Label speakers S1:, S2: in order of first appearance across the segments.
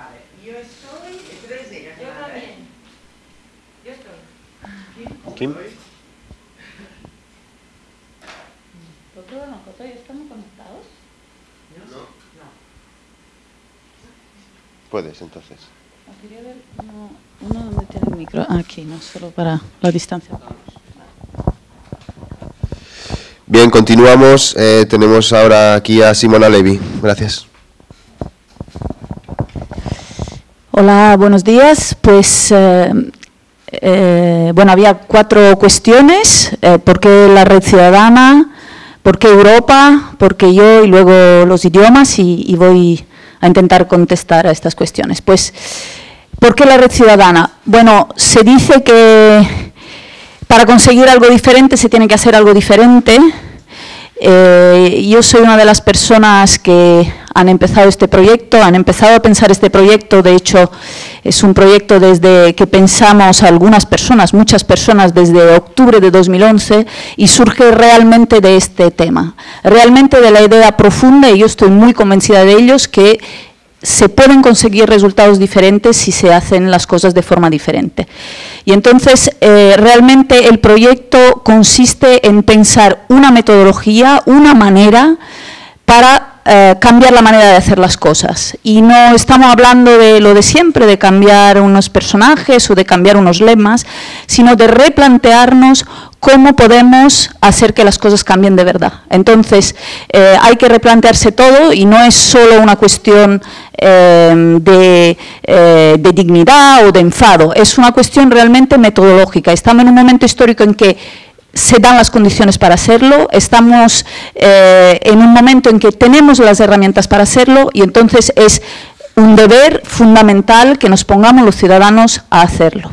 S1: Vale, yo estoy, tú eres.
S2: Yo
S1: ¿eh?
S2: también. Yo estoy.
S3: Kim?
S4: ¿Estamos conectados?
S1: No.
S3: No.
S1: No.
S3: Puedes, entonces.
S4: Quería ver uno, uno donde tiene el micro. Aquí, no, solo para la distancia.
S3: Bien, continuamos. Eh, tenemos ahora aquí a Simona Levi. Gracias.
S4: Hola, buenos días. Pues, eh, eh, bueno, había cuatro cuestiones. Eh, ¿Por qué la red ciudadana? ¿Por qué Europa? ¿Por qué yo? Y luego los idiomas. Y, y voy a intentar contestar a estas cuestiones. Pues, ¿por qué la red ciudadana? Bueno, se dice que para conseguir algo diferente se tiene que hacer algo diferente. Eh, yo soy una de las personas que han empezado este proyecto, han empezado a pensar este proyecto, de hecho es un proyecto desde que pensamos algunas personas, muchas personas desde octubre de 2011 y surge realmente de este tema, realmente de la idea profunda y yo estoy muy convencida de ellos que se pueden conseguir resultados diferentes si se hacen las cosas de forma diferente. Y entonces, eh, realmente el proyecto consiste en pensar una metodología, una manera para eh, cambiar la manera de hacer las cosas. Y no estamos hablando de lo de siempre, de cambiar unos personajes o de cambiar unos lemas, sino de replantearnos cómo podemos hacer que las cosas cambien de verdad. Entonces, eh, hay que replantearse todo y no es solo una cuestión eh, de, de dignidad o de enfado, es una cuestión realmente metodológica. Estamos en un momento histórico en que se dan las condiciones para hacerlo, estamos eh, en un momento en que tenemos las herramientas para hacerlo y entonces es un deber fundamental que nos pongamos los ciudadanos a hacerlo.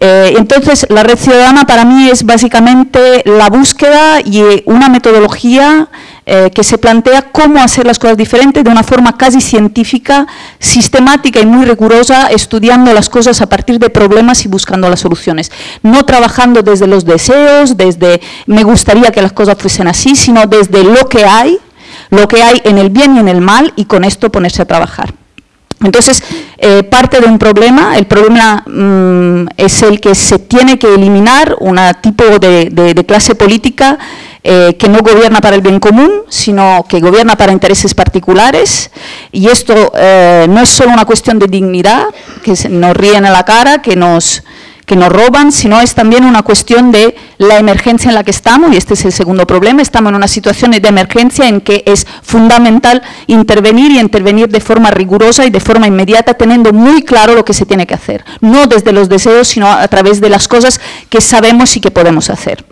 S4: Eh, entonces, la red ciudadana para mí es básicamente la búsqueda y una metodología eh, que se plantea cómo hacer las cosas diferentes de una forma casi científica, sistemática y muy rigurosa, estudiando las cosas a partir de problemas y buscando las soluciones. No trabajando desde los deseos, desde me gustaría que las cosas fuesen así, sino desde lo que hay, lo que hay en el bien y en el mal y con esto ponerse a trabajar. Entonces, eh, parte de un problema, el problema mm, es el que se tiene que eliminar un tipo de, clase política eh, que no gobierna para el bien común, sino que gobierna para intereses particulares. Y esto eh, no es solo una cuestión de dignidad, que nos ríen a la cara, que nos, que nos roban, sino es también una cuestión de la emergencia en la que estamos, y este es el segundo problema, estamos en una situación de emergencia en que es fundamental intervenir y intervenir de forma rigurosa y de forma inmediata, teniendo muy claro lo que se tiene que hacer, no desde los deseos, sino a través de las cosas que sabemos y que podemos hacer.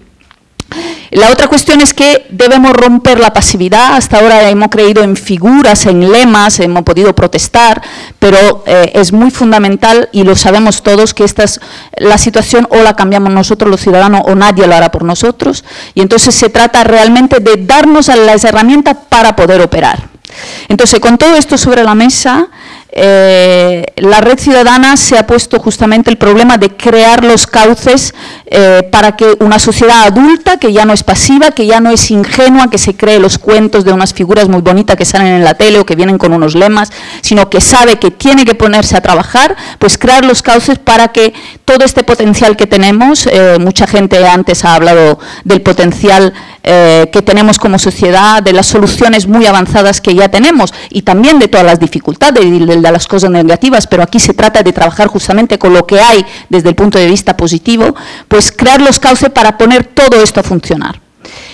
S4: La otra cuestión es que debemos romper la pasividad. Hasta ahora hemos creído en figuras, en lemas, hemos podido protestar, pero eh, es muy fundamental y lo sabemos todos que esta es la situación o la cambiamos nosotros los ciudadanos o nadie lo hará por nosotros. Y entonces se trata realmente de darnos las herramientas para poder operar. Entonces, con todo esto sobre la mesa, eh, la red ciudadana se ha puesto justamente el problema de crear los cauces eh, para que una sociedad adulta, que ya no es pasiva, que ya no es ingenua, que se cree los cuentos de unas figuras muy bonitas que salen en la tele o que vienen con unos lemas, sino que sabe que tiene que ponerse a trabajar, pues crear los cauces para que todo este potencial que tenemos, eh, mucha gente antes ha hablado del potencial eh, que tenemos como sociedad, de las soluciones muy avanzadas que ya tenemos y también de todas las dificultades y de, de las cosas negativas, pero aquí se trata de trabajar justamente con lo que hay desde el punto de vista positivo, pues crear los cauces para poner todo esto a funcionar.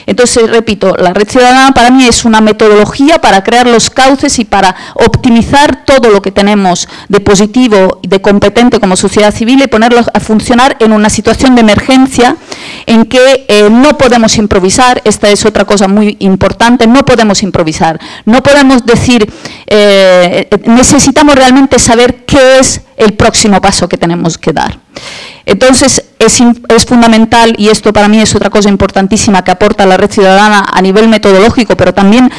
S4: Entonces, repito, la red ciudadana para mí es una metodología para crear los cauces y para optimizar todo lo que tenemos de positivo y de competente como sociedad civil y ponerlo a funcionar en una situación de emergencia en que eh, no podemos improvisar, esta es otra cosa muy importante, no podemos improvisar, no podemos decir, eh, necesitamos realmente saber qué es el próximo paso que tenemos que dar. Entonces, es, es fundamental, y esto para mí es otra cosa importantísima que aporta la red ciudadana a nivel metodológico, pero también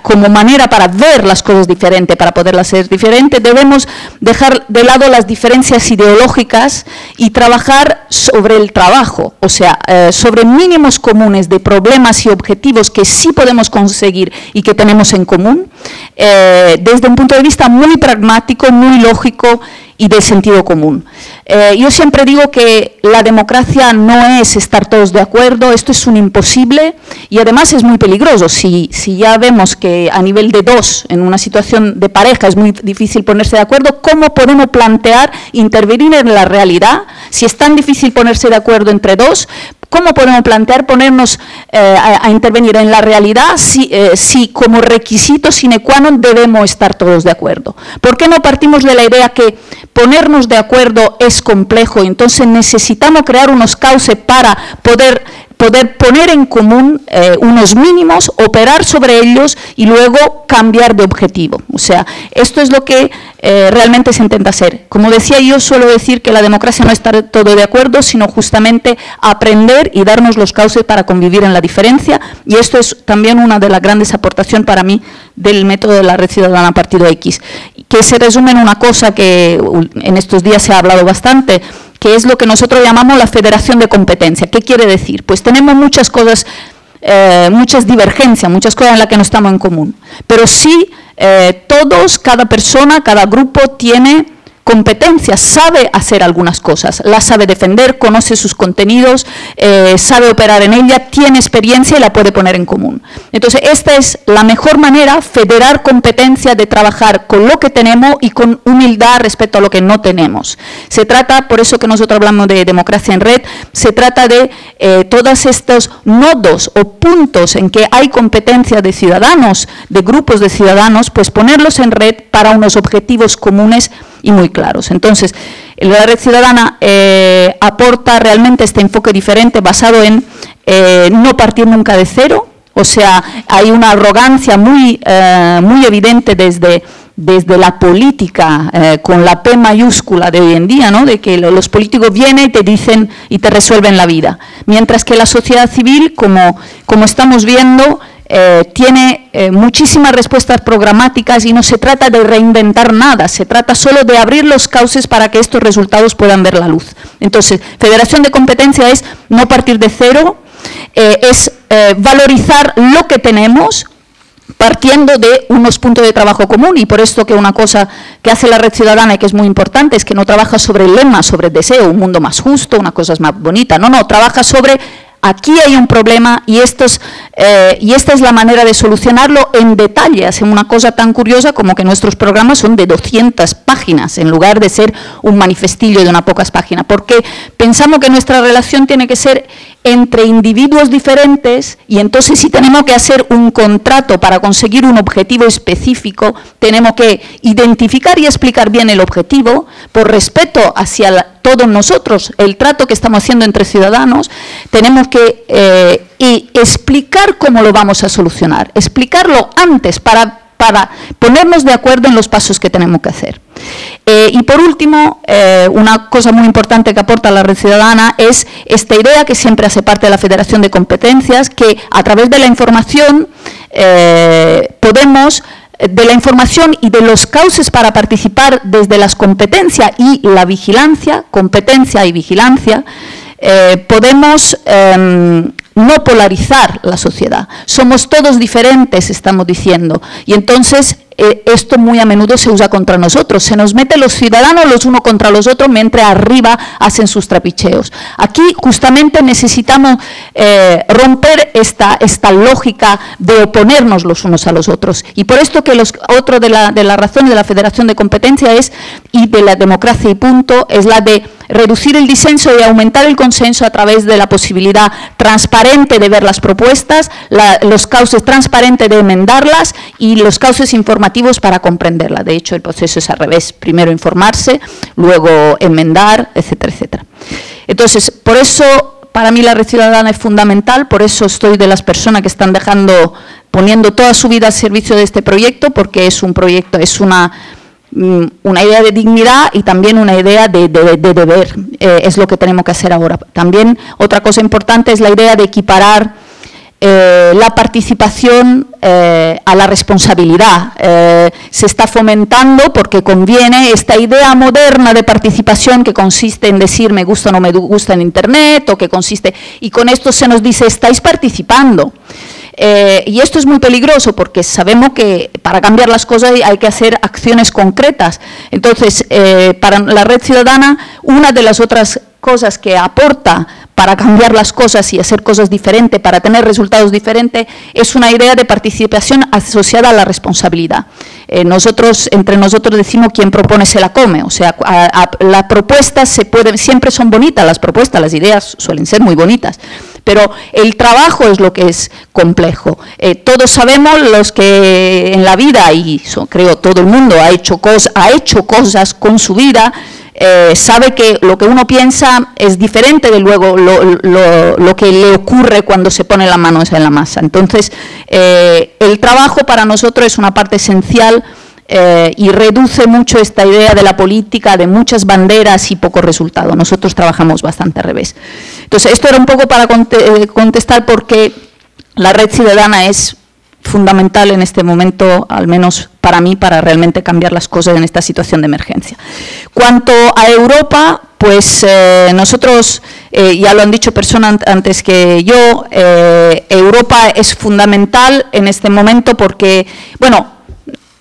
S4: como manera para ver las cosas diferente, para poderlas ser diferente, debemos dejar de lado las diferencias ideológicas y trabajar sobre el trabajo, o sea, eh, sobre mínimos comunes de problemas y objetivos que sí podemos conseguir y que tenemos en común, eh, desde un punto de vista muy pragmático, muy lógico y de sentido común. Eh, yo siempre digo que la democracia no es estar todos de acuerdo, esto es un imposible y además es muy peligroso. Si, si ya vemos que a nivel de dos, en una situación de pareja, es muy difícil ponerse de acuerdo, ¿cómo podemos plantear intervenir en la realidad? Si es tan difícil ponerse de acuerdo entre dos, ¿Cómo podemos plantear ponernos eh, a, intervenir en la realidad si, eh, si como requisito sine qua non debemos estar todos de acuerdo? ¿Por qué no partimos de la idea que ponernos de acuerdo es complejo entonces necesitamos crear unos cauces para poder poder poner en común eh, unos mínimos, operar sobre ellos y luego cambiar de objetivo. O sea, esto es lo que eh, realmente se intenta hacer. Como decía yo, suelo decir que la democracia no es estar todo de acuerdo, sino justamente aprender y darnos los cauces para convivir en la diferencia. Y esto es también una de las grandes aportaciones para mí del método de la red ciudadana Partido X, que se resume en una cosa que en estos días se ha hablado bastante, que es lo que nosotros llamamos la federación de competencia. ¿Qué quiere decir? Pues tenemos muchas cosas, eh, muchas divergencias, muchas cosas en las que no estamos en común, pero sí eh, todos, cada persona, cada grupo tiene competencias, sabe hacer algunas cosas, las sabe defender, conoce sus contenidos, eh, sabe operar en ella, tiene experiencia y la puede poner en común. Entonces, esta es la mejor manera, federar competencia de trabajar con lo que tenemos y con humildad respecto a lo que no tenemos. Se trata, por eso que nosotros hablamos de democracia en red, se trata de eh, todos estos nodos o puntos en que hay competencia de ciudadanos, de grupos de ciudadanos, pues ponerlos en red para unos objetivos comunes y muy claros. Entonces, la red ciudadana eh, aporta realmente este enfoque diferente basado en eh, no partir nunca de cero, o sea, hay una arrogancia muy, eh, muy evidente desde, desde la política, con la P mayúscula de hoy en día, ¿no? de que lo- los políticos vienen y te dicen y te resuelven la vida. Mientras que la sociedad civil, como, como estamos viendo, eh, tiene eh, muchísimas respuestas programáticas y no se trata de reinventar nada, se trata solo de abrir los cauces para que estos resultados puedan ver la luz. Entonces, federación de competencia es no partir de cero, eh, es valorizar lo que tenemos, partiendo de unos puntos de trabajo común y por esto que una cosa que hace la red ciudadana y que es muy importante es que no trabaja sobre el lema, sobre el deseo, un mundo más justo, una cosa más bonita, no, no, trabaja sobre aquí hay un problema eh, y esta es la manera de solucionarlo en detalle. Hacen una cosa tan curiosa como que nuestros programas son de 200 páginas en lugar de ser un manifestillo de unas pocas páginas, porque pensamos que nuestra relación tiene que ser entre individuos diferentes y entonces si tenemos que hacer un contrato para conseguir un objetivo específico, tenemos que identificar y explicar bien el objetivo por respeto hacia todos nosotros, el trato que estamos haciendo entre ciudadanos, tenemos que eh, explicar cómo lo vamos a solucionar, explicarlo antes para, para ponernos de acuerdo en los pasos que tenemos que hacer. Eh, y por último, eh, una cosa muy importante que aporta la red ciudadana es esta idea que siempre hace parte de la Federación de Competencias, que a través de la información eh, podemos de la información y de los cauces para participar desde las competencias y la vigilancia, competencia y vigilancia, podemos em, no polarizar la sociedad. Somos todos diferentes, estamos diciendo, y entonces eh, esto muy a menudo se usa contra nosotros. Se nos mete los ciudadanos los unos contra los otros mientras arriba hacen sus trapicheos. Aquí justamente necesitamos eh, romper esta, esta lógica de oponernos los unos a los otros. Y por esto que los, otro de las de la razones de la Federación de Competencia es, y de la democracia y punto, es la de reducir el disenso y aumentar el consenso a través de la posibilidad transparente de ver las propuestas, los cauces transparentes de enmendarlas y los cauces informativos para comprenderla. De hecho, el proceso es al revés. Primero informarse, luego enmendar, etcétera, etcétera. Entonces, por eso, para mí la red ciudadana es fundamental, por eso estoy de las personas que están dejando, poniendo toda su vida al servicio de este proyecto, porque es un proyecto, es una una idea de dignidad y también una idea de, de- de deber. Eh, es lo que tenemos que hacer ahora. También otra cosa importante es la idea de equiparar eh, la participación eh, a la responsabilidad. Se está fomentando porque conviene esta idea moderna de participación que consiste en decir me gusta o no me gusta en Internet o que consiste... Y con esto se nos dice estáis participando. Eh, y esto es muy peligroso porque sabemos que para cambiar las cosas hay que hacer acciones concretas. Entonces, eh, para la red ciudadana, una de las otras cosas que aporta para cambiar las cosas y hacer cosas diferentes, para tener resultados diferentes, es una idea de participación asociada a la responsabilidad. Eh, nosotros, entre nosotros decimos quien propone se la come, o sea, las propuestas se pueden, siempre son bonitas las propuestas, las ideas suelen ser muy bonitas, pero el trabajo es lo que es complejo. Eh, todos sabemos los que en la vida, y creo todo el mundo ha hecho, ha hecho cosas con su vida, eh, sabe que lo que uno piensa es diferente de luego lo, lo- lo que le ocurre cuando se pone la mano en la masa. Entonces, eh, el trabajo para nosotros es una parte esencial eh, y reduce mucho esta idea de la política, de muchas banderas y poco resultado. Nosotros trabajamos bastante al revés. Entonces, esto era un poco para eh, contestar por qué la red ciudadana es fundamental en este momento, al menos para mí, para realmente cambiar las cosas en esta situación de emergencia. Cuanto a Europa, pues eh, nosotros, ya lo han dicho personas an- antes que yo, Europa es fundamental en este momento porque, bueno,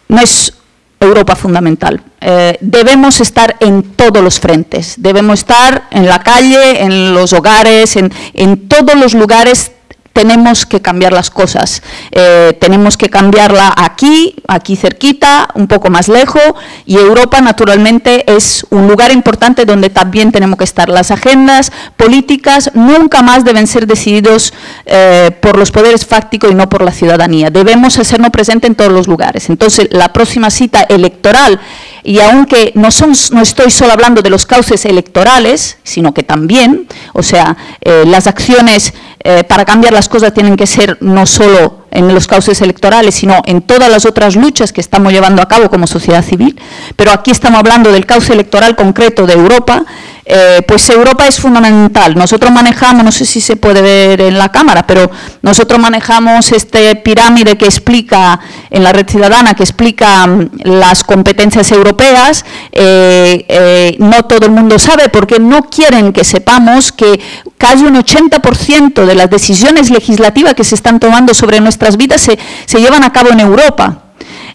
S4: no es Europa fundamental. Eh, debemos estar en todos los frentes, debemos estar en la calle, en los hogares, en, en todos los lugares tenemos que cambiar las cosas. Eh, tenemos que cambiarla aquí, aquí cerquita, un poco más lejos, y Europa naturalmente es un lugar importante donde también tenemos que estar. Las agendas políticas nunca más deben ser decididos eh, por los poderes fácticos y no por la ciudadanía. Debemos hacernos presente en todos los lugares. Entonces, la próxima cita electoral, y aunque no, son, no estoy solo hablando de los cauces electorales, sino que también, o sea, eh, las acciones eh, para cambiar las cosas tienen que ser no solo en los cauces electorales, sino en todas las otras luchas que estamos llevando a cabo como sociedad civil. Pero aquí estamos hablando del cauce electoral concreto de Europa, eh, pues Europa es fundamental. Nosotros manejamos, no sé si se puede ver en la cámara, pero nosotros manejamos este pirámide que explica, en la red ciudadana, que explica mm, las competencias europeas. Eh, eh, no todo el mundo sabe porque no quieren que sepamos que casi un 80% de las decisiones legislativas que se están tomando sobre nuestras vidas se, se llevan a cabo en Europa.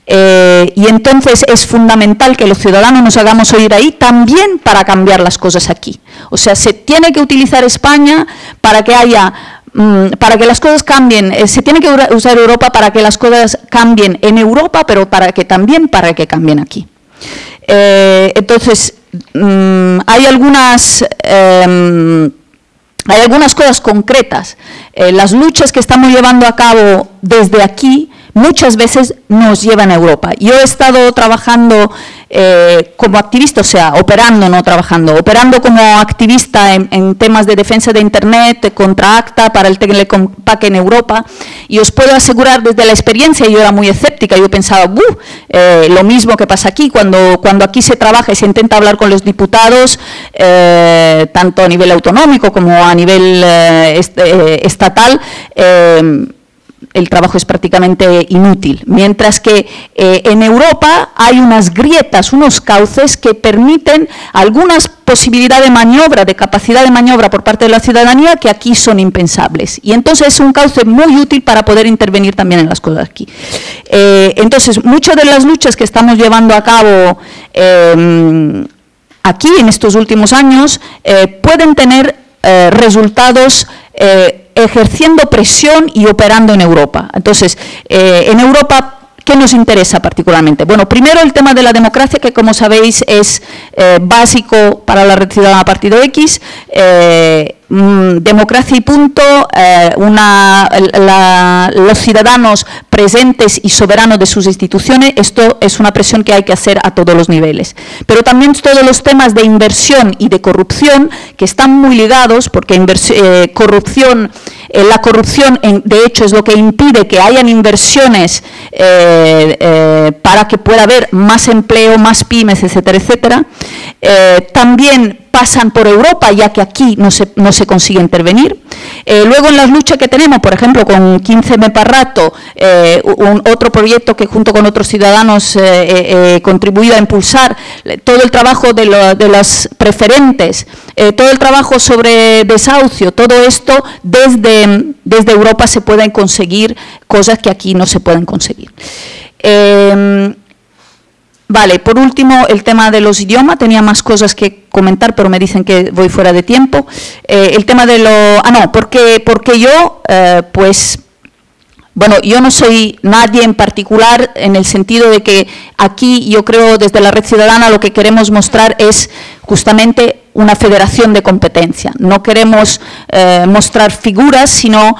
S4: Eh, y entonces es fundamental que los ciudadanos nos hagamos oír ahí también para cambiar las cosas aquí. O sea, se tiene que utilizar España para que haya mm, para que las cosas cambien, eh, se tiene que usar Europa para que las cosas cambien en Europa, pero para que también para que cambien aquí. Eh, entonces, mm, hay algunas em, hay algunas cosas concretas. Eh, las luchas que estamos llevando a cabo desde aquí muchas veces nos llevan a Europa. Yo he estado trabajando eh, como activista, o sea, operando, no trabajando, operando como activista en, temas de defensa de Internet, contra ACTA, para el Telecompac en Europa, y os puedo asegurar desde la experiencia, yo era muy escéptica, yo pensaba, "Buh, eh, lo mismo que pasa aquí, cuando, cuando aquí se trabaja y se intenta hablar con los diputados, eh, tanto a nivel autonómico como a nivel eh, est- eh, estatal, eh, el trabajo es prácticamente inútil. Mientras que eh, en Europa hay unas grietas, unos cauces que permiten algunas posibilidades de maniobra, de capacidad de maniobra por parte de la ciudadanía que aquí son impensables. Y entonces es un cauce muy útil para poder intervenir también en las cosas aquí. Eh, entonces, muchas de las luchas que estamos llevando a cabo eh, aquí en estos últimos años pueden tener resultados ejerciendo presión y operando en Europa. Entonces, eh, en Europa, ¿qué nos interesa particularmente? Bueno, primero el tema de la democracia, que como sabéis es eh, básico para la red ciudadana Partido X. eh, mm, democracia y punto, eh, la- los ciudadanos presentes y soberanos de sus instituciones, esto es una presión que hay que hacer a todos los niveles. Pero también todos los temas de inversión y de corrupción, que están muy ligados, porque corrupción, la corrupción de hecho es lo que impide que hayan inversiones eh, eh, para que pueda haber más empleo, más pymes, etcétera, etcétera. Eh, también pasan por Europa, ya que aquí no se, no se consigue intervenir. Eh, luego en las luchas que tenemos, por ejemplo, con 15 Meparrato, eh, un, otro proyecto que junto con otros ciudadanos eh, he contribuido a impulsar, todo el trabajo de, lo, las preferentes, todo el trabajo sobre desahucio, todo esto desde, desde Europa se pueden conseguir cosas que aquí no se pueden conseguir. Vale, por último, el tema de los idiomas, tenía más cosas que comentar, pero me dicen que voy fuera de tiempo. Eh, el tema de lo... Ah, no, porque, porque yo, eh, pues, bueno, yo no soy nadie en particular en el sentido de que aquí yo creo desde la Red Ciudadana lo que queremos mostrar es justamente una federación de competencia. No queremos eh, mostrar figuras, sino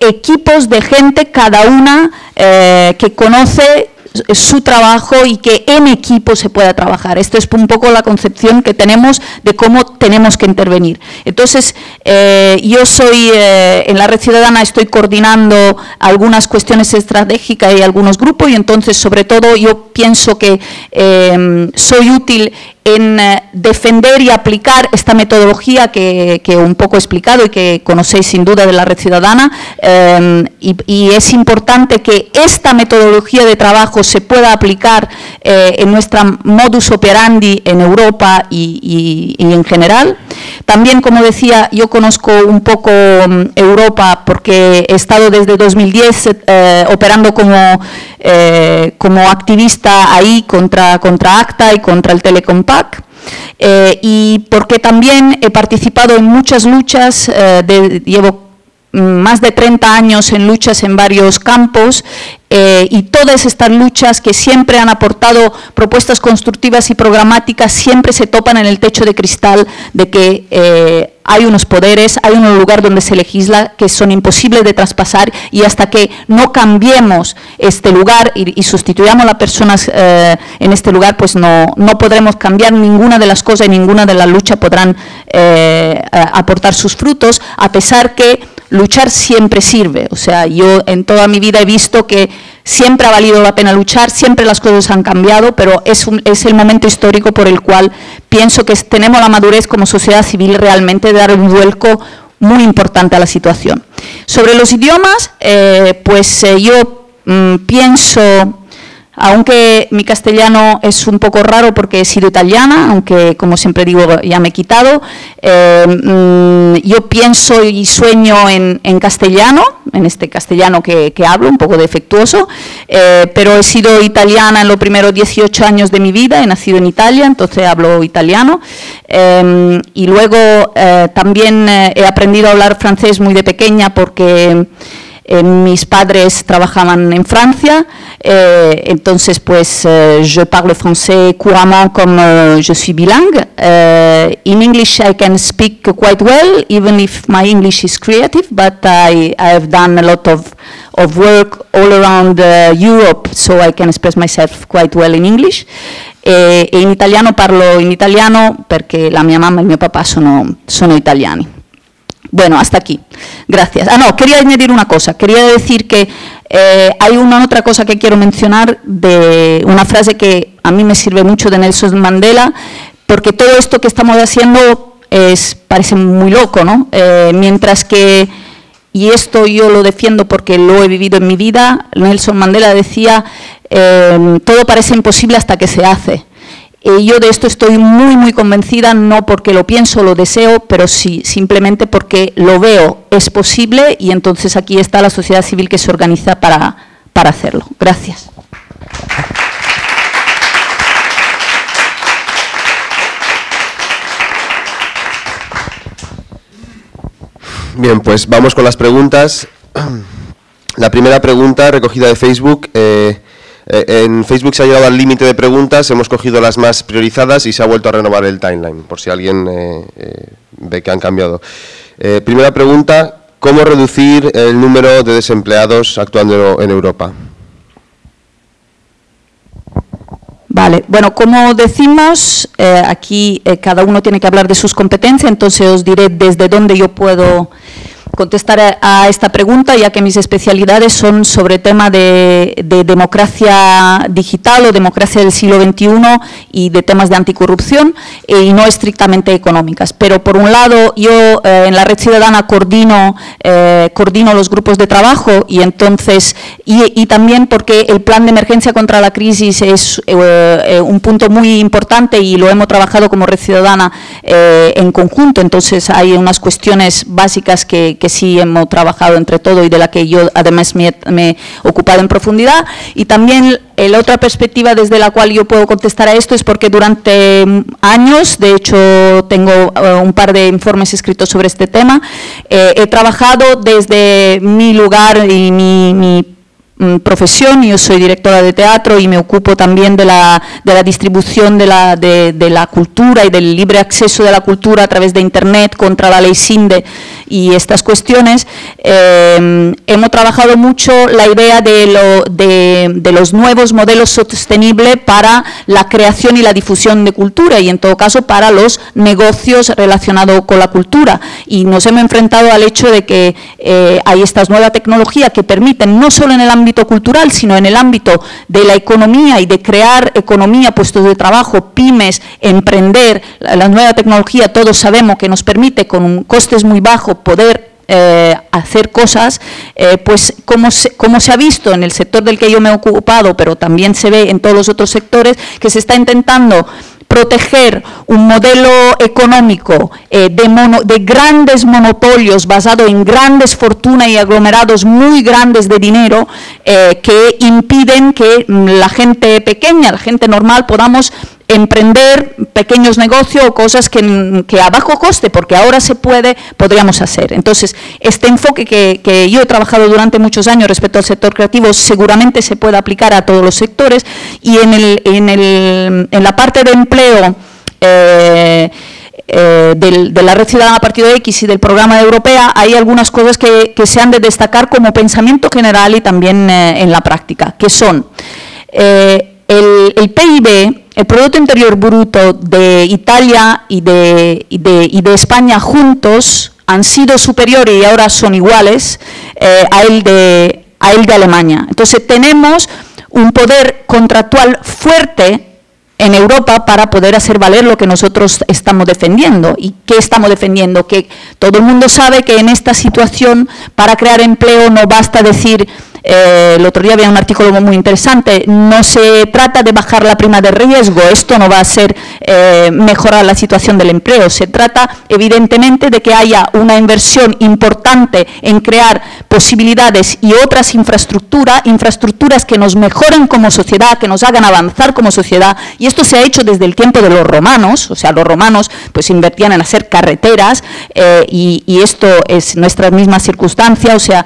S4: equipos de gente, cada una que conoce su trabajo y que en equipo se pueda trabajar. Esto es un poco la concepción que tenemos de cómo tenemos que intervenir. Entonces, eh, yo soy, eh, en la Red Ciudadana estoy coordinando algunas cuestiones estratégicas y algunos grupos y entonces, sobre todo, yo pienso que eh, soy útil en eh, defender y aplicar esta metodología que, un poco he explicado y que conocéis sin duda de la red ciudadana eh, y, es importante que esta metodología de trabajo se pueda aplicar eh, en nuestra modus operandi en Europa y, en general. También, como decía, yo conozco un poco um, Europa porque he estado desde 2010 eh, operando como, eh, como activista ahí contra, contra ACTA y contra el Telecompact eh, y porque también he participado en muchas luchas, eh, de, llevo más de 30 años en luchas en varios campos eh, y todas estas luchas que siempre han aportado propuestas constructivas y programáticas siempre se topan en el techo de cristal de que eh, hay unos poderes, hay un lugar donde se legisla que son imposibles de traspasar y hasta que no cambiemos este lugar y, y sustituyamos a las personas eh, en este lugar, pues no, no podremos cambiar ninguna de las cosas y ninguna de las luchas podrán aportar sus frutos, a pesar que luchar siempre sirve. O sea, yo en toda mi vida he visto que siempre ha valido la pena luchar, siempre las cosas han cambiado, pero es, un, es el momento histórico por el cual pienso que tenemos la madurez como sociedad civil realmente de dar un vuelco muy importante a la situación. Sobre los idiomas, eh, pues eh, yo mmm, pienso aunque mi castellano es un poco raro porque he sido italiana, aunque como siempre digo ya me he quitado, eh, mmm, yo pienso y sueño en, castellano, en este castellano que, hablo, un poco defectuoso, eh, pero he sido italiana en los primeros 18 años de mi vida, he nacido en Italia, entonces hablo italiano, eh, y luego también he aprendido a hablar francés muy de pequeña porque... Eh, mis padres trabajaban en Francia, eh, entonces pues eh, je parle français couramment comme euh, je suis bilingue. Uh, in English I can speak quite well, even if my English is creative, but I, I have done a lot of, of work all around uh, Europe, so I can express myself quite well in English. Italiano parlo in italiano perché la mia mamma e il mio papà. Bueno, hasta aquí. Gracias. Ah, no, quería añadir una cosa. Quería decir que eh, hay una otra cosa que quiero mencionar de una frase que a mí me sirve mucho de Nelson Mandela, porque todo esto que estamos haciendo es, parece muy loco, ¿no? Eh, mientras que, y esto yo lo defiendo porque lo he vivido en mi vida, Nelson Mandela decía, eh, todo parece imposible hasta que se hace. Eh, yo de esto estoy muy, muy convencida, no porque lo pienso, lo deseo, pero sí, simplemente porque lo veo, es posible y entonces aquí está la sociedad civil que se organiza para, para hacerlo. Gracias.
S3: Bien, pues vamos con las preguntas. La primera pregunta recogida de Facebook... Eh, eh, en Facebook se ha llegado al límite de preguntas, hemos cogido las más priorizadas y se ha vuelto a renovar el timeline, por si alguien eh, eh, ve que han cambiado. Primera pregunta, ¿cómo reducir el número de desempleados actuando en Europa?
S4: Vale, bueno, como decimos, aquí cada uno tiene que hablar de sus competencias, entonces os diré desde dónde yo puedo contestar a, esta pregunta, ya que mis especialidades son sobre tema de, de democracia digital o democracia del siglo XXI y de temas de anticorrupción eh, y no estrictamente económicas. Pero por un lado, yo eh, en la Red Ciudadana coordino, eh, coordino los grupos de trabajo y entonces, y, y también porque el plan de emergencia contra la crisis es un punto muy importante y lo hemos trabajado como Red Ciudadana en conjunto, entonces hay unas cuestiones básicas que, que sí hemos trabajado entre todo y de la que yo además me, me he ocupado en profundidad. Y también la otra perspectiva desde la cual yo puedo contestar a esto es porque durante años, de hecho tengo eh, un par de informes escritos sobre este tema, eh, he trabajado desde mi lugar y mi, profesión, yo soy directora de teatro y me ocupo también de la, de la distribución de la, de, de la cultura y del libre acceso de la cultura a través de Internet contra la ley SINDE y estas cuestiones. Eh, hemos trabajado mucho la idea de, lo, de los nuevos modelos sostenibles para la creación y la difusión de cultura y en todo caso para los negocios relacionados con la cultura. Y nos hemos enfrentado al hecho de que eh, hay estas nuevas tecnologías que permiten, no solo en el ámbito cultural, sino en el ámbito de la economía y de crear economía, puestos de trabajo, pymes, emprender, la, nueva tecnología, todos sabemos que nos permite con costes muy bajos poder eh, hacer cosas, eh, pues como se, como se ha visto en el sector del que yo me he ocupado, pero también se ve en todos los otros sectores, que se está intentando proteger un modelo económico eh, de, mono- de grandes monopolios basado en grandes fortunas y aglomerados muy grandes de dinero eh, que impiden que mm, la gente pequeña, la gente normal podamos emprender pequeños negocios o cosas que, a bajo coste, porque ahora se puede, podríamos hacer. Entonces, este enfoque que, que yo he trabajado durante muchos años respecto al sector creativo seguramente se puede aplicar a todos los sectores y en, el, en, el, en la parte de empleo eh, eh, del- de la Red Ciudadana Partido X y del programa de Europea, hay algunas cosas que, que se han de destacar como pensamiento general y también eh, en la práctica, que son el, el PIB, el Producto Interior Bruto de Italia y de, España juntos han sido superiores y ahora son iguales eh, a, el de, a el de Alemania. Entonces tenemos un poder contractual fuerte en Europa para poder hacer valer lo que nosotros estamos defendiendo. ¿Y qué estamos defendiendo? Que todo el mundo sabe que en esta situación, para crear empleo, no basta decir, eh, el otro día había un artículo muy interesante, no se trata de bajar la prima de riesgo, esto no va a ser eh, mejorar la situación del empleo, se trata evidentemente de que haya una inversión importante en crear posibilidades y otras infraestructuras, infraestructuras que nos mejoren como sociedad, que nos hagan avanzar como sociedad, y esto se ha hecho desde el tiempo de los romanos, o sea, los romanos pues invertían en hacer carreteras, eh, y, y esto es nuestra misma circunstancia, o sea,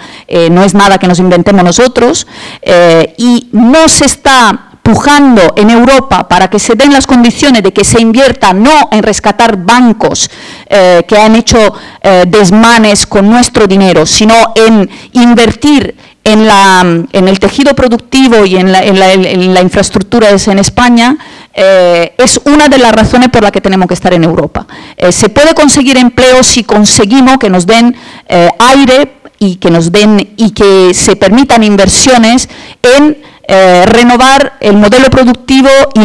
S4: no es nada que nos inventemos nosotros, eh, y no se está pujando en Europa para que se den las condiciones de que se invierta no en rescatar bancos eh, que han hecho eh, desmanes con nuestro dinero, sino en invertir en, la, en el tejido productivo y en la, en la- en la infraestructura es en España, es una de las razones por las que tenemos que estar en Europa. Se puede conseguir empleo si conseguimos que nos den aire y que nos den y que se permitan inversiones en eh, renovar el modelo productivo e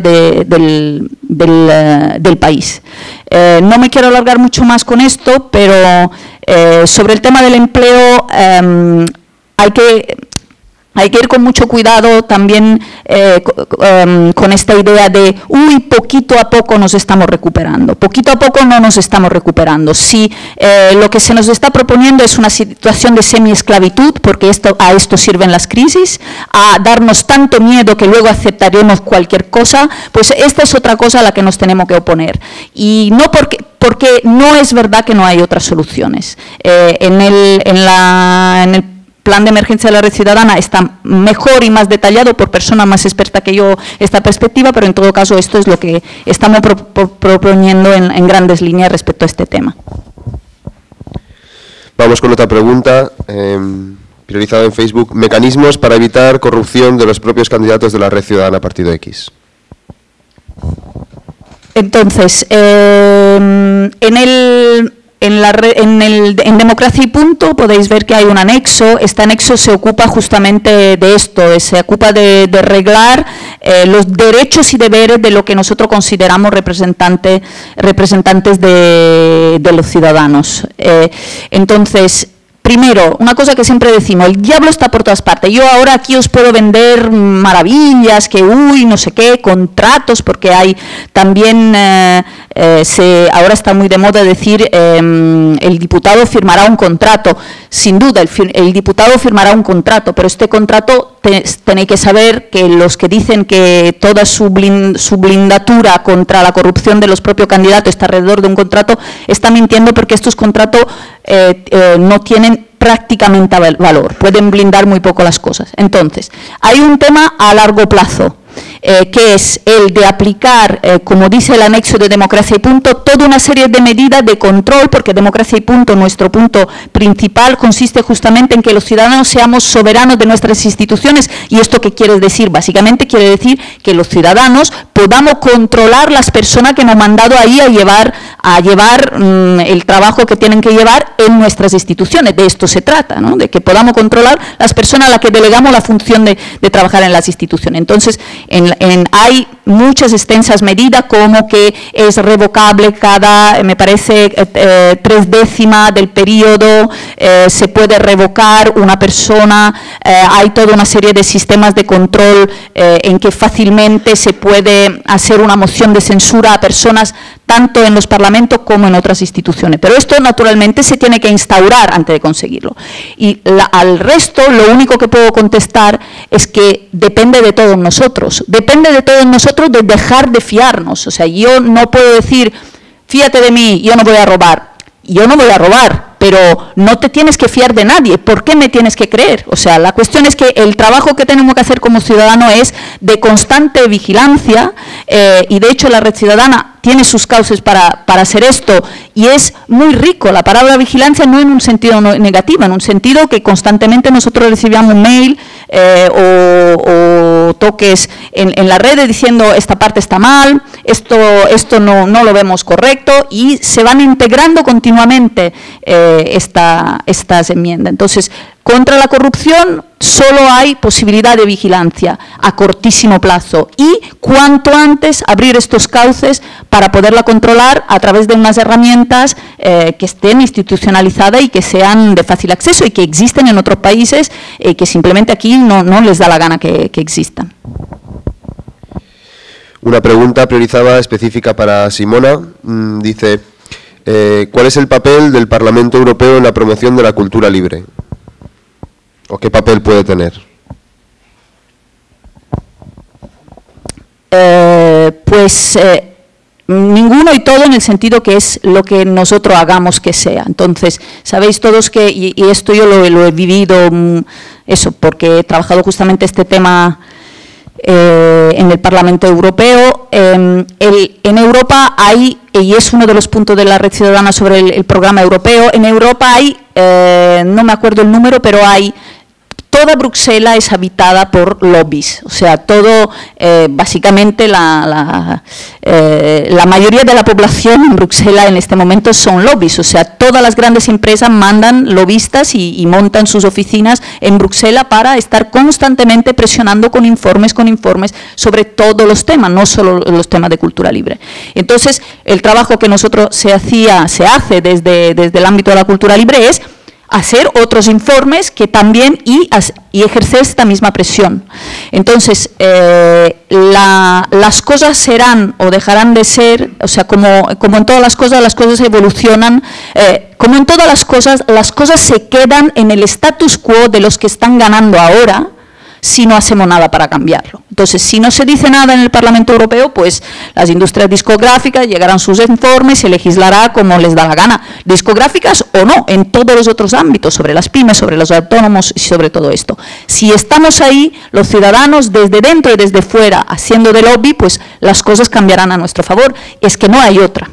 S4: del, eh, del país. Eh, no me quiero alargar mucho más con esto, pero sobre el tema del empleo em, hay que hay que ir con mucho cuidado también eh, em, con esta idea de, uy, poquito a poco nos estamos recuperando. Poquito a poco no nos estamos recuperando. Si eh, lo que se nos está proponiendo es una situación de semiesclavitud, porque esto, a esto sirven las crisis, a darnos tanto miedo que luego aceptaremos cualquier cosa, pues esta es otra cosa a la que nos tenemos que oponer. Y no porque, porque no es verdad que no hay otras soluciones. Eh, en, el, en, la, en el plan de emergencia de la red ciudadana está mejor y más detallado por persona más experta que yo esta perspectiva, pero en todo caso esto es lo que estamos pro- pro- proponiendo en, en grandes líneas respecto a este tema.
S3: Vamos con otra pregunta, em, priorizada en Facebook. Mecanismos para evitar corrupción de los propios candidatos de la Red Ciudadana Partido X.
S4: Entonces, eh, en, el, En, la en, el, en Democracia y Punto podéis ver que hay un anexo. Este anexo se ocupa justamente de esto, eh, se ocupa de, de reglar eh, los derechos y deberes de lo que nosotros consideramos representante, representantes de, de los ciudadanos. Eh, entonces, Primero, una cosa que siempre decimos, el diablo está por todas partes. Yo ahora aquí os puedo vender maravillas, que uy, no sé qué, contratos, porque hay también, eh, eh, se, ahora está muy de moda decir, eh, el diputado firmará un contrato. Sin duda, el, diputado firmará un contrato, pero este contrato te- tenéis que saber que los que dicen que toda su, blin- su blindatura contra la corrupción de los propios candidatos está alrededor de un contrato, está mintiendo porque estos contratos eh, eh, no tienen prácticamente val- valor, pueden blindar muy poco las cosas. Entonces, hay un tema a largo plazo, eh, que es el de aplicar, eh, como dice el anexo de Democracia y Punto, toda una serie de medidas de control, porque Democracia y Punto, nuestro punto principal, consiste justamente en que los ciudadanos seamos soberanos de nuestras instituciones. ¿Y esto qué quiere decir? Básicamente quiere decir que los ciudadanos podamos controlar las personas que han mandado ahí a llevar, mm, el trabajo que tienen que llevar en nuestras instituciones. De esto se trata, ¿no? de que podamos controlar las personas a las que delegamos la función de, de trabajar en las instituciones. Entonces, en- hay muchas extensas medidas como que es revocable cada, me parece, eh, eh, tres décimas del periodo, eh, se puede revocar una persona, hay toda una serie de sistemas de control en que fácilmente se puede hacer una moción de censura a personas tanto en los parlamentos como en otras instituciones. Pero esto naturalmente se tiene que instaurar antes de conseguirlo. Y al resto lo único que puedo contestar es que depende de todos nosotros. Depende de todos nosotros de dejar de fiarnos. O sea, yo no puedo decir, fíjate de mí, yo no voy a robar. Yo no voy a robar, pero no te tienes que fiar de nadie. ¿Por qué me tienes que creer? O sea, la cuestión es que el trabajo que tenemos que hacer como ciudadano es de constante vigilancia eh, y de hecho la red ciudadana tiene sus causas para, para hacer esto y es muy rico. La palabra vigilancia no en un sentido negativo, en un sentido que constantemente nosotros recibíamos mail eh, o, toques en, en la red diciendo esta parte está mal, esto, esto no, no lo vemos correcto y se van integrando continuamente eh, esta, estas enmiendas. Entonces, contra la corrupción solo hay posibilidad de vigilancia a cortísimo plazo y cuanto antes abrir estos cauces para poderla controlar a través de unas herramientas eh, que estén institucionalizadas y que sean de fácil acceso y que existen en otros países y que simplemente aquí no, les da la gana que, que existan.
S3: Una pregunta priorizada específica para Simona. Mm, dice, eh, ¿cuál es el papel del Parlamento Europeo en la promoción de la cultura libre? ¿O qué papel puede tener?
S4: Eh, pues eh, ninguno y todo en el sentido que es lo que nosotros hagamos que sea. Entonces, sabéis todos que, y, esto yo lo, he vivido, mm, eso, porque he trabajado justamente este tema eh, en el Parlamento Europeo. Eh, el- en Europa hay, y es uno de los puntos de la red ciudadana sobre el, el programa europeo, en Europa hay, eh, no me acuerdo el número, pero hay toda Bruselas es habitada por lobbies, o sea, todo, eh, básicamente eh, la mayoría de la población en Bruselas en este momento son lobbies, o sea, todas las grandes empresas mandan lobistas y, y montan sus oficinas en Bruselas para estar constantemente presionando con informes, con informes sobre todos los temas, no solo los temas de cultura libre. Entonces, el trabajo que nosotros se hacía, se hace desde, desde el ámbito de la cultura libre es hacer otros informes que también y, ejercer esta misma presión. Entonces, eh, la- las cosas serán o dejarán de ser, o sea, como, como en todas las cosas, las cosas evolucionan, eh, como en todas las cosas, las cosas se quedan en el status quo de los que están ganando ahora, si no hacemos nada para cambiarlo. Entonces, si no se dice nada en el Parlamento Europeo, pues las industrias discográficas llegarán sus informes, se legislará como les da la gana, discográficas o no, en todos los otros ámbitos, sobre las pymes, sobre los autónomos y sobre todo esto. Si estamos ahí, los ciudadanos, desde dentro y desde fuera, haciendo de lobby, pues las cosas cambiarán a nuestro favor. Es que no hay otra.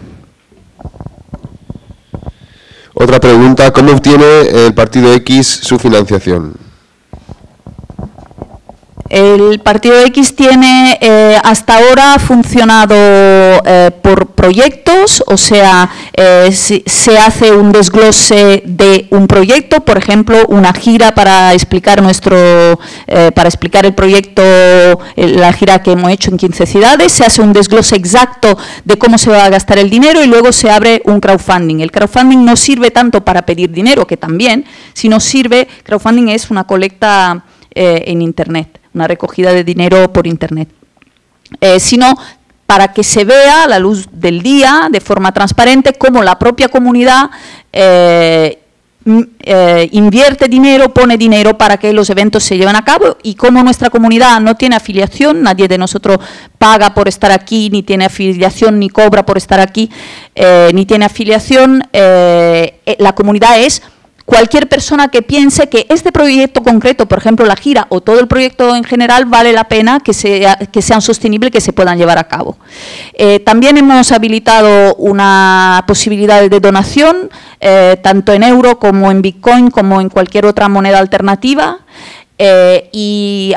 S3: Otra pregunta, ¿cómo obtiene el Partido X su financiación?
S4: El Partido X tiene eh, hasta ahora funcionado eh, por proyectos, o sea, eh, se hace un desglose de un proyecto, por ejemplo, una gira para explicar nuestro, para explicar el proyecto, la gira que hemos hecho en 15 ciudades, se hace un desglose exacto de cómo se va a gastar el dinero y luego se abre un crowdfunding. El crowdfunding no sirve tanto para pedir dinero, que también, sino sirve, crowdfunding es una colecta en Internet, una recogida de dinero por Internet, Eh, sino para que se vea la luz del día, de forma transparente, cómo la propia comunidad eh, eh, invierte dinero, pone dinero para que los eventos se lleven a cabo. Y como nuestra comunidad no tiene afiliación, nadie de nosotros paga por estar aquí, ni tiene afiliación, ni cobra por estar aquí, ni tiene afiliación, la comunidad es cualquier persona que piense que este proyecto concreto, por ejemplo la gira o todo el proyecto en general, vale la pena que, sea, que sean sostenibles, que se puedan llevar a cabo. Eh, también hemos habilitado una posibilidad de donación, eh, tanto en euro como en Bitcoin, como en cualquier otra moneda alternativa. Eh, y,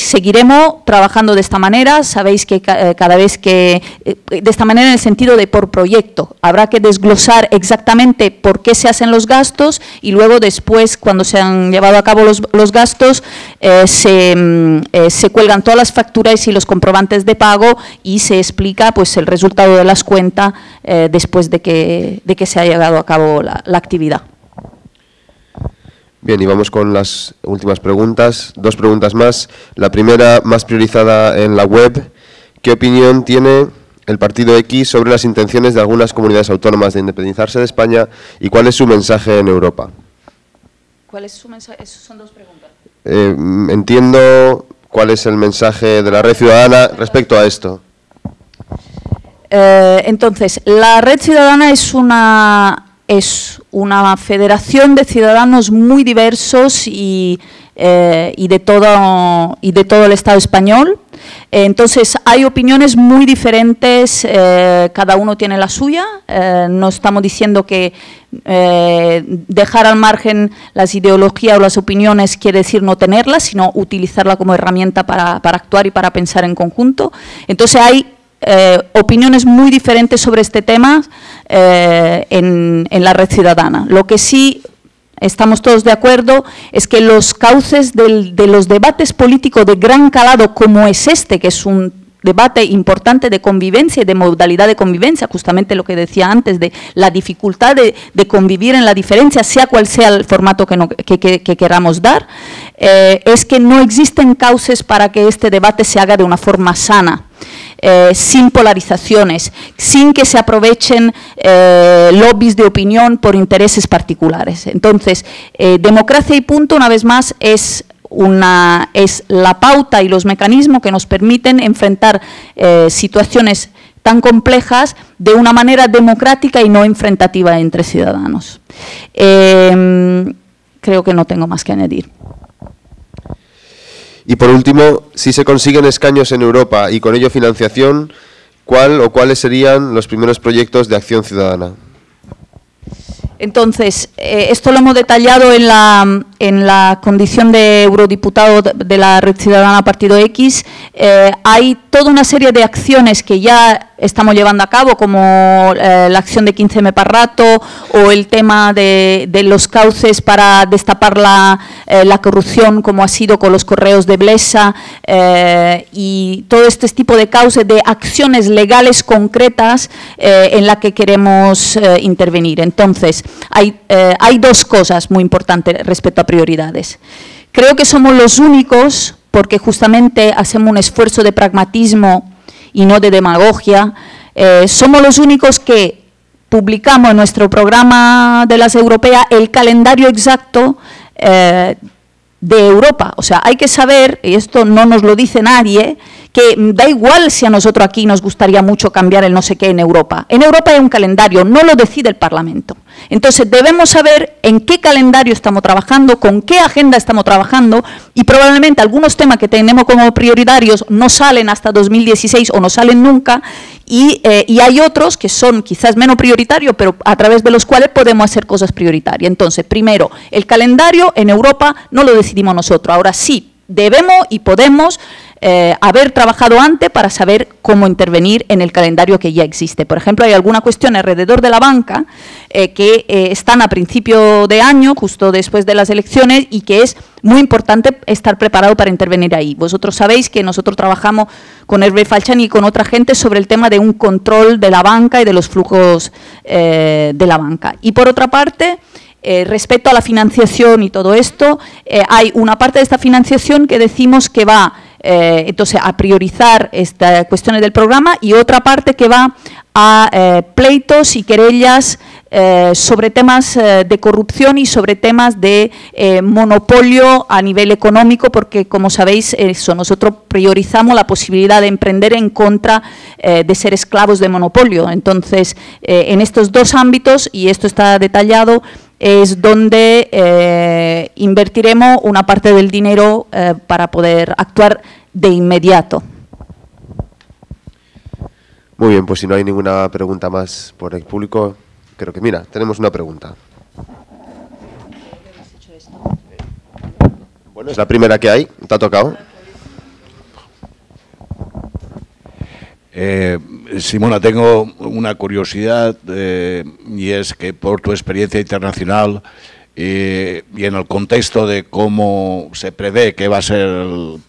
S4: seguiremos trabajando de esta manera. Sabéis que eh, cada vez que, eh, de esta manera en el sentido de por proyecto, habrá que desglosar exactamente por qué se hacen los gastos y luego después, cuando se han llevado a cabo los, gastos, se, mm, se cuelgan todas las facturas y los comprobantes de pago y se explica pues, el resultado de las cuentas después de que, se ha llevado a cabo la actividad.
S3: Bien, y vamos con las últimas preguntas. Dos preguntas más. La primera, más priorizada en la web. ¿Qué opinión tiene el Partido X sobre las intenciones de algunas comunidades autónomas de independizarse de España y cuál es su mensaje en Europa?
S4: ¿Cuál es su mensaje? Esas son dos preguntas.
S3: Eh, entiendo cuál es el mensaje de la red ciudadana respecto a esto.
S4: Eh, entonces, la Red Ciudadana es una, es una federación de ciudadanos muy diversos y, eh, y de, todo, y de todo el Estado español. Entonces, hay opiniones muy diferentes, eh, cada uno tiene la suya. eh, no estamos diciendo que dejar al margen las ideologías o las opiniones quiere decir no tenerlas, sino utilizarla como herramienta para, para actuar y para pensar en conjunto. Entonces, hay eh, opiniones muy diferentes sobre este tema eh, en, la red ciudadana. Lo que sí estamos todos de acuerdo es que los cauces de los debates políticos de gran calado como es este, que es un debate importante de convivencia y de modalidad de convivencia, justamente lo que decía antes, de la dificultad de, convivir en la diferencia, sea cual sea el formato que queramos dar, eh, es que no existen cauces para que este debate se haga de una forma sana. Eh, sin polarizaciones, sin que se aprovechen eh, lobbies de opinión por intereses particulares. Entonces, eh, democracia y punto, una vez más, es una, es la pauta y los mecanismos que nos permiten enfrentar situaciones tan complejas de una manera democrática y no enfrentativa entre ciudadanos. Creo que no tengo más que añadir.
S3: Y por último, si se consiguen escaños en Europa y con ello financiación, ¿cuál o cuáles serían los primeros proyectos de acción ciudadana?
S4: Entonces, eh, esto lo hemos detallado en la, en la condición de eurodiputado de, la Red Ciudadana Partido X. Eh, hay toda una serie de acciones que ya estamos llevando a cabo, como eh, la acción de 15M para rato o el tema de, los cauces para destapar la, eh, la corrupción, como ha sido con los correos de Blesa, y todo este tipo de cauces, de acciones legales concretas en la que queremos intervenir. Entonces, hay, hay dos cosas muy importantes respecto a prioridades. Creo que somos los únicos, porque justamente hacemos un esfuerzo de pragmatismo y no de demagogia, eh, somos los únicos que publicamos en nuestro programa de las europeas el calendario exacto eh, de Europa. O sea, hay que saber, y esto no nos lo dice nadie, que da igual si a nosotros aquí nos gustaría mucho cambiar el no sé qué en Europa. En Europa hay un calendario, no lo decide el Parlamento. Entonces debemos saber en qué calendario estamos trabajando, con qué agenda estamos trabajando y probablemente algunos temas que tenemos como prioritarios no salen hasta 2016 o no salen nunca y, eh, y hay otros que son quizás menos prioritarios, pero a través de los cuales podemos hacer cosas prioritarias. Entonces, primero, el calendario en Europa no lo decidimos nosotros. Ahora sí, debemos y podemos eh, haber trabajado antes para saber cómo intervenir en el calendario que ya existe. Por ejemplo, hay alguna cuestión alrededor de la banca eh, que eh, están a principio de año, justo después de las elecciones, y que es muy importante estar preparado para intervenir ahí. Vosotros sabéis que nosotros trabajamos con Hervé Falciani y con otra gente sobre el tema de un control de la banca y de los flujos de la banca. Y por otra parte, respecto a la financiación y todo esto, hay una parte de esta financiación que decimos que va eh, entonces a priorizar estas cuestiones del programa y otra parte que va a eh, pleitos y querellas eh, sobre temas de corrupción y sobre temas de monopolio a nivel económico, porque como sabéis, eso, nosotros priorizamos la posibilidad de emprender en contra de ser esclavos de monopolio. Entonces, en estos dos ámbitos, y esto está detallado, es donde eh, invertiremos una parte del dinero eh, para poder actuar de inmediato.
S3: Muy bien, pues si no hay ninguna pregunta más por el público, creo que, mira, tenemos una pregunta. Bueno, es la primera que hay, ¿te ha tocado?
S5: Eh, Simona, tengo una curiosidad eh, y es que por tu experiencia internacional eh, y en el contexto de cómo se prevé que va a ser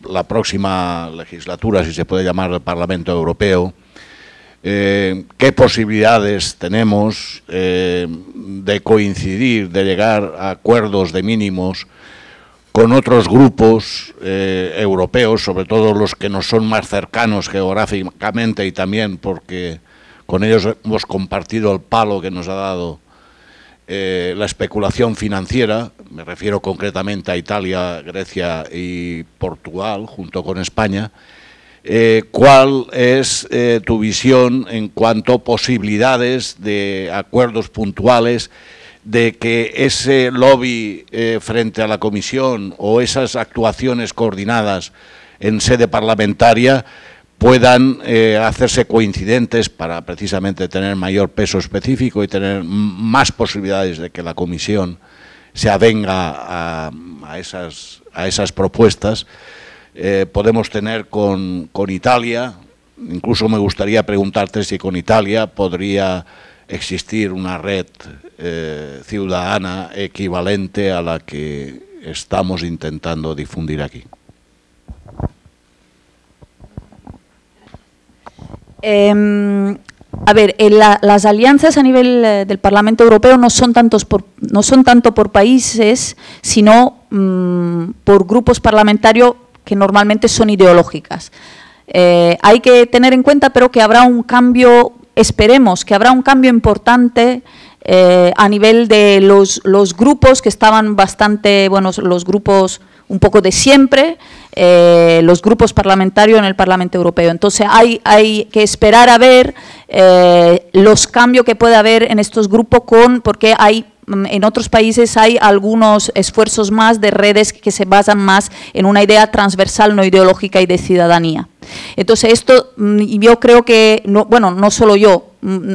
S5: la próxima legislatura, si se puede llamar el Parlamento Europeo, ¿qué posibilidades tenemos de coincidir, de llegar a acuerdos de mínimos con otros grupos eh, europeos, sobre todo los que nos son más cercanos geográficamente y también porque con ellos hemos compartido el palo que nos ha dado eh, la especulación financiera, me refiero concretamente a Italia, Grecia y Portugal, junto con España, eh, ¿cuál es tu visión en cuanto a posibilidades de acuerdos puntuales de que ese lobby eh, frente a la comisión o esas actuaciones coordinadas en sede parlamentaria puedan eh, hacerse coincidentes para precisamente tener mayor peso específico y tener más posibilidades de que la comisión se avenga a, esas, a esas, propuestas. Eh, podemos tener con, con Italia, incluso me gustaría preguntarte si con Italia podría existir una red eh, ciudadana equivalente a la que estamos intentando difundir aquí.
S4: Em, a ver, las alianzas a nivel eh, del Parlamento Europeo no son, tantos no son tanto por países, sino mm, por grupos parlamentarios que normalmente son ideológicas. Eh, hay que tener en cuenta, pero que habrá un cambio esperemos que habrá un cambio importante eh, a nivel de los, grupos que estaban bastante, bueno, los grupos un poco de siempre, eh, los grupos parlamentarios en el Parlamento Europeo. Entonces hay, hay que esperar a ver eh, los cambios que puede haber en estos grupos con, porque hay en otros países hay algunos esfuerzos más de redes que se basan más en una idea transversal, no ideológica y de ciudadanía. Entonces esto mm, yo creo que, no, bueno, no solo yo,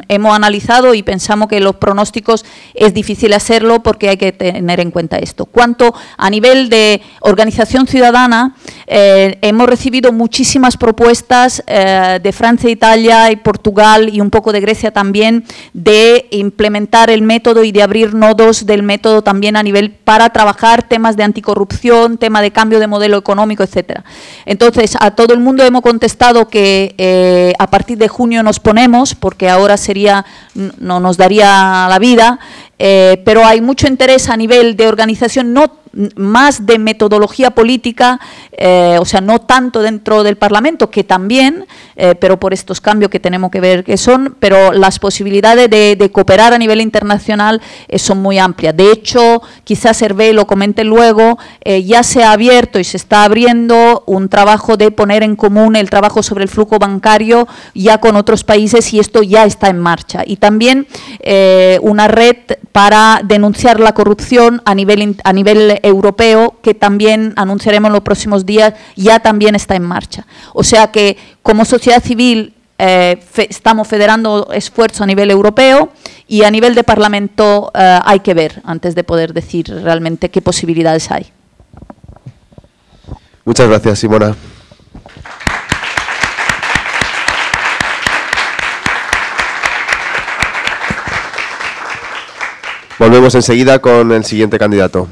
S4: hemos analizado y pensamos que los pronósticos es difícil hacerlo porque hay que tener en cuenta esto. Cuanto a nivel de organización ciudadana, eh, hemos recibido muchísimas propuestas eh, de Francia, Italia y Portugal y un poco de Grecia también de implementar el método y de abrir nodos del método también a nivel para trabajar temas de anticorrupción, tema de cambio de modelo económico, etcétera. Entonces, a todo el mundo hemos contestado que eh, a partir de junio nos ponemos, porque ahora sería, no nos daría la vida, eh, pero hay mucho interés a nivel de organización, no más de metodología política, eh, o sea, no tanto dentro del Parlamento, que también, eh, pero por estos cambios que tenemos que ver que son, pero las posibilidades de, cooperar a nivel internacional eh, son muy amplias. De hecho, quizás Hervé lo comente luego, ya se ha abierto y se está abriendo un trabajo de poner en común el trabajo sobre el flujo bancario ya con otros países y esto ya está en marcha. Y también una red para denunciar la corrupción a nivel, a nivel europeo que también anunciaremos en los próximos días, ya también está en marcha. O sea que como sociedad civil eh, estamos federando esfuerzo a nivel europeo y a nivel de Parlamento eh, hay que ver antes de poder decir realmente qué posibilidades hay.
S3: Muchas gracias, Simona. Volvemos enseguida con el siguiente candidato.